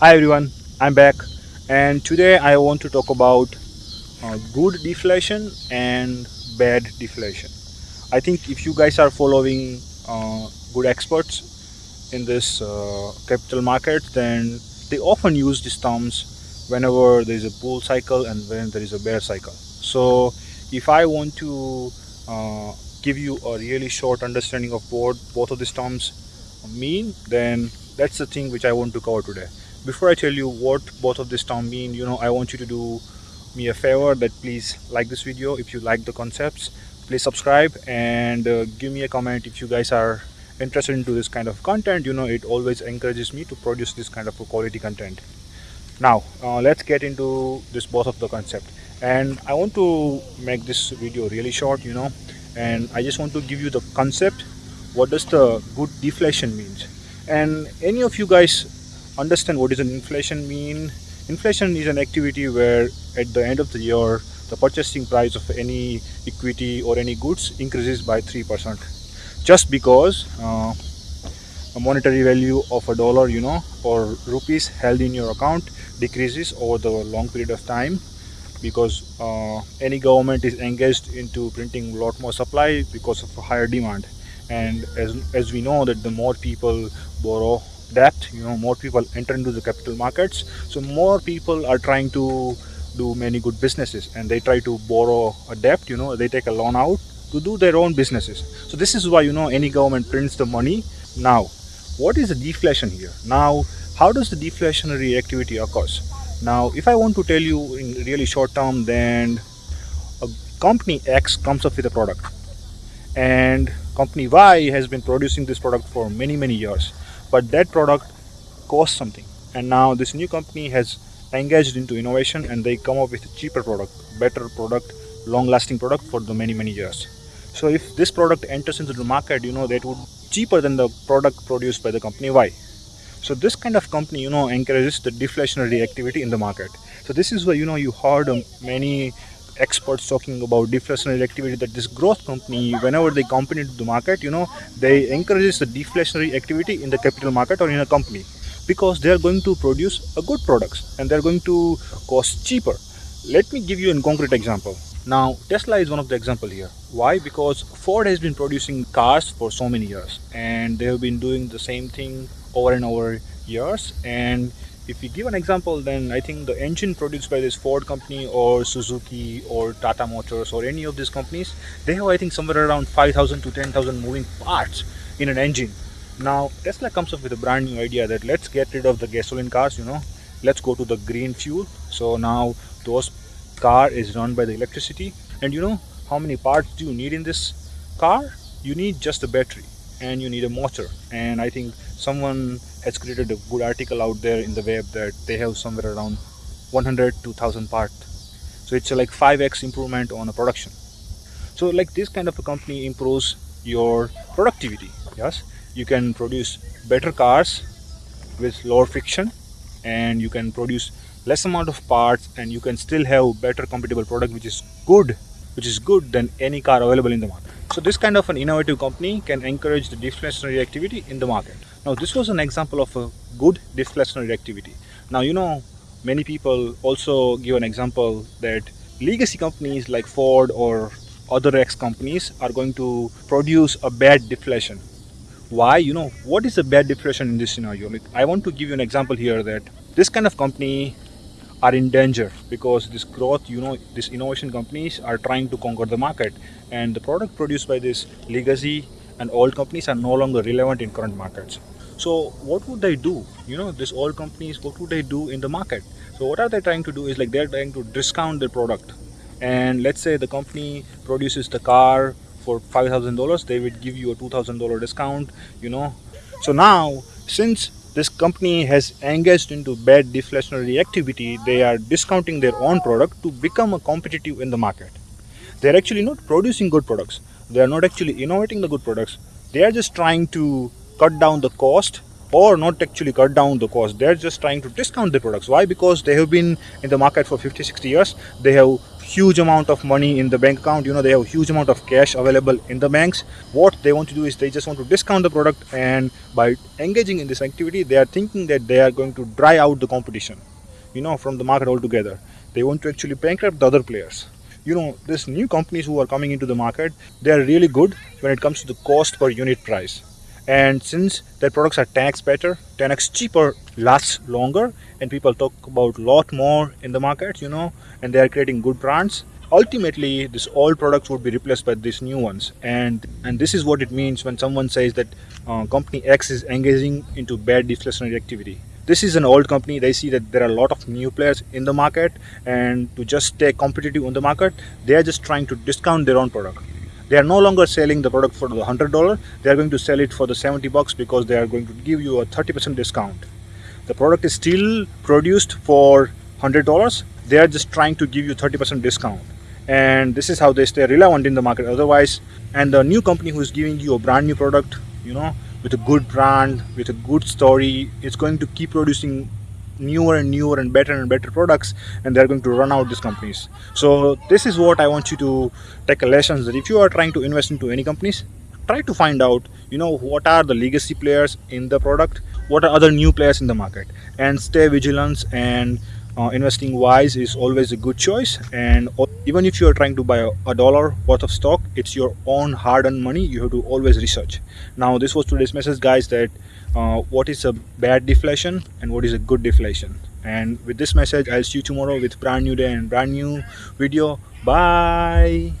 Hi everyone, I'm back and today I want to talk about uh, good deflation and bad deflation. I think if you guys are following uh, good experts in this uh, capital market then they often use these terms whenever there is a bull cycle and when there is a bear cycle. So if I want to uh, give you a really short understanding of what both of these terms mean then that's the thing which I want to cover today before I tell you what both of this term mean you know I want you to do me a favor that please like this video if you like the concepts. Please subscribe and uh, give me a comment if you guys are interested into this kind of content. You know it always encourages me to produce this kind of quality content. Now uh, let's get into this both of the concept. And I want to make this video really short you know and I just want to give you the concept what does the good deflation means. And any of you guys understand what is an inflation mean. Inflation is an activity where at the end of the year the purchasing price of any equity or any goods increases by 3% just because uh, a monetary value of a dollar you know or rupees held in your account decreases over the long period of time because uh, any government is engaged into printing a lot more supply because of higher demand. And as, as we know that the more people borrow debt you know more people enter into the capital markets. So more people are trying to do many good businesses and they try to borrow a debt you know they take a loan out to do their own businesses. So this is why you know any government prints the money. Now what is the deflation here? Now how does the deflationary activity occurs? Now if i want to tell you in really short term then a company x comes up with a product and company y has been producing this product for many many years but that product costs something. And now this new company has engaged into innovation and they come up with a cheaper product better product long lasting product for the many many years. So if this product enters into the market you know that would cheaper than the product produced by the company. Why? So this kind of company you know encourages the deflationary activity in the market. So this is why you know you heard many experts talking about deflationary activity that this growth company whenever they come into the market you know they encourages the deflationary activity in the capital market or in a company because they are going to produce a good products and they're going to cost cheaper. Let me give you a concrete example. Now tesla is one of the example here. Why? Because ford has been producing cars for so many years and they have been doing the same thing over and over years and if we give an example then I think the engine produced by this Ford company or Suzuki or Tata Motors or any of these companies they have I think somewhere around 5,000 to 10,000 moving parts in an engine. Now Tesla comes up with a brand new idea that let's get rid of the gasoline cars you know. Let's go to the green fuel. So now those car is run by the electricity. And you know how many parts do you need in this car? You need just a battery and you need a motor. And I think someone has created a good article out there in the web that they have somewhere around 100 to 1000 parts so it's like 5x improvement on a production. So like this kind of a company improves your productivity yes? You can produce better cars with lower friction and you can produce less amount of parts and you can still have better compatible product which is good which is good than any car available in the market. So this kind of an innovative company can encourage the deflationary activity in the market. Now this was an example of a good deflationary activity. Now you know many people also give an example that legacy companies like ford or other x companies are going to produce a bad deflation. Why? You know what is a bad deflation in this scenario? Like i want to give you an example here that this kind of company are in danger because this growth you know these innovation companies are trying to conquer the market. And the product produced by this legacy and old companies are no longer relevant in current markets. So what would they do? You know these old companies what would they do in the market? So what are they trying to do is like they're trying to discount their product. And let's say the company produces the car for five thousand dollars they would give you a two thousand dollar discount you know. So now since this company has engaged into bad deflationary activity. They are discounting their own product to become a competitive in the market. They're actually not producing good products. They are not actually innovating the good products. They are just trying to cut down the cost or not actually cut down the cost. They're just trying to discount the products. Why? Because they have been in the market for 50 60 years. They have huge amount of money in the bank account. You know they have huge amount of cash available in the banks. What they want to do is they just want to discount the product and by engaging in this activity they are thinking that they are going to dry out the competition you know from the market altogether. They want to actually bankrupt the other players. You know these new companies who are coming into the market they are really good when it comes to the cost per unit price and since their products are 10x better 10x cheaper lasts longer and people talk about a lot more in the market you know and they are creating good brands. Ultimately this old products would be replaced by these new ones. And and this is what it means when someone says that uh, company x is engaging into bad deflationary activity. This is an old company. They see that there are a lot of new players in the market and to just stay competitive on the market they are just trying to discount their own product they are no longer selling the product for the hundred dollar. They are going to sell it for the 70 bucks because they are going to give you a 30 percent discount. The product is still produced for hundred dollars. They are just trying to give you 30 percent discount. And this is how they stay relevant in the market. Otherwise and the new company who is giving you a brand new product you know with a good brand with a good story it's going to keep producing newer and newer and better and better products and they're going to run out these companies. So this is what i want you to take a lesson that if you are trying to invest into any companies try to find out you know what are the legacy players in the product what are other new players in the market and stay vigilant and uh, investing wise is always a good choice and even if you are trying to buy a, dollar worth of stock it's your own hard-earned money. You have to always research. Now this was today's message guys that uh, what is a bad deflation and what is a good deflation. And with this message i'll see you tomorrow with brand new day and brand new video. Bye